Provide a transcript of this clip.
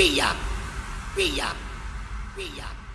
Pilla. Pilla. Pilla.